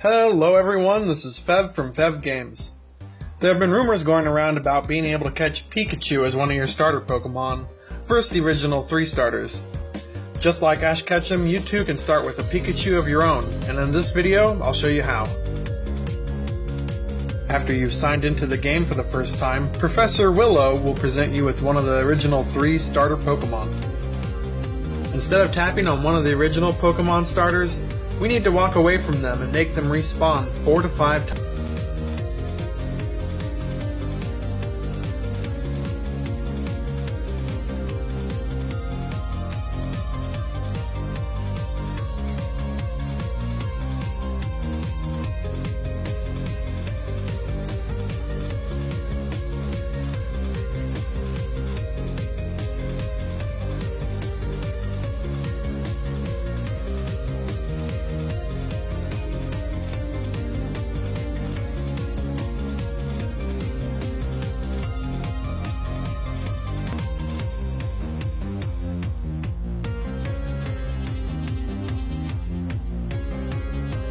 Hello everyone, this is Fev from Fev Games. There have been rumors going around about being able to catch Pikachu as one of your starter Pokemon. First the original three starters. Just like Ash Ketchum, you too can start with a Pikachu of your own, and in this video, I'll show you how. After you've signed into the game for the first time, Professor Willow will present you with one of the original three starter Pokemon. Instead of tapping on one of the original Pokemon starters, we need to walk away from them and make them respawn four to five times.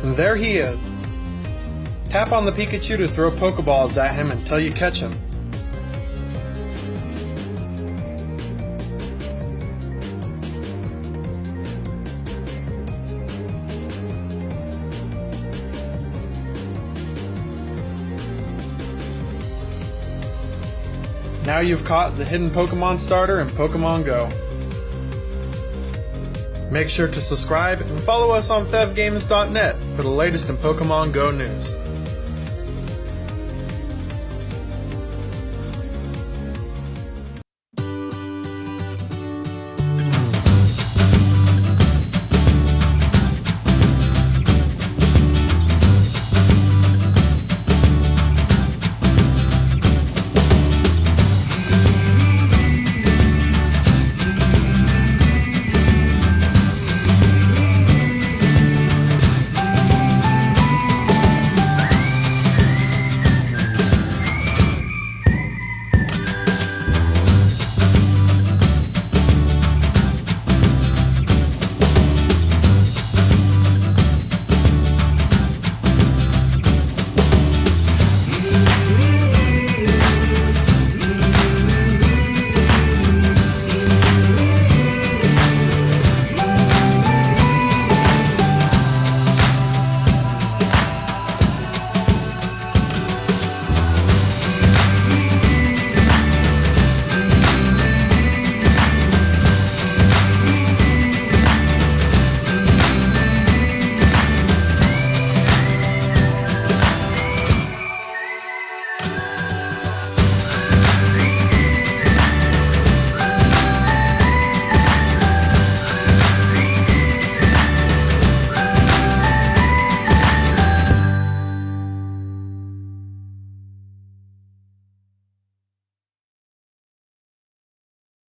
And there he is. Tap on the Pikachu to throw Pokeballs at him until you catch him. Now you've caught the hidden Pokemon starter in Pokemon Go. Make sure to subscribe and follow us on FevGames.net for the latest in Pokemon Go news.